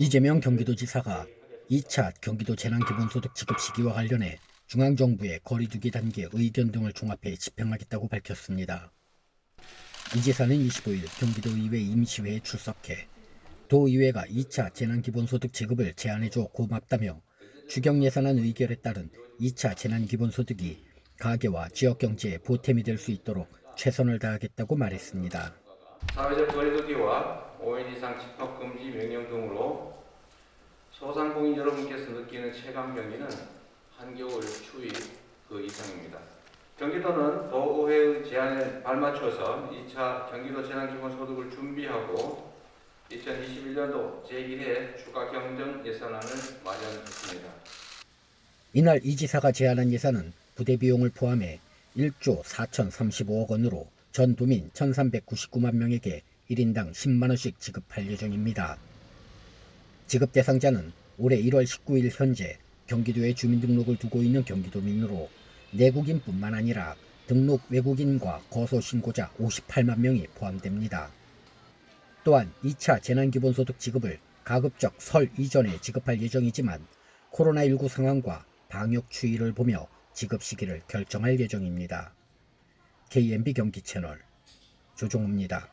이재명 경기도지사가 2차 경기도 재난기본소득 지급 시기와 관련해 중앙정부의 거리두기 단계 의견 등을 종합해 집행하겠다고 밝혔습니다. 이 지사는 25일 경기도의회 임시회에 출석해 도의회가 2차 재난기본소득 지급을 제안해줘 고맙다며 추경예산안 의결에 따른 2차 재난기본소득이 가계와 지역경제에 보탬이 될 수 있도록 최선을 다하겠다고 말했습니다. 사회적 거리두기와 5인 이상 집합 금지 명령 등으로 소상공인 여러분께서 느끼는 체감 경기는 한겨울 추위 그 이상입니다. 경기도는 도의회의 제안에 발맞춰서 2차 경기도 재난기본소득을 준비하고 2021년도 제1회 추가 경정 예산안을 마련했습니다. 이날 이 지사가 제안한 예산은 부대 비용을 포함해 1조 4,035억 원으로 전 도민 1,399만 명에게 1인당 10만 원씩 지급할 예정입니다. 지급 대상자는 올해 1월 19일 현재 경기도에 주민등록을 두고 있는 경기도민으로 내국인뿐만 아니라 등록 외국인과 거소 신고자 58만 명이 포함됩니다. 또한 2차 재난기본소득 지급을 가급적 설 이전에 지급할 예정이지만 코로나19 상황과 방역 추이를 보며 지급 시기를 결정할 예정입니다. KMB 경기 채널 조종우입니다.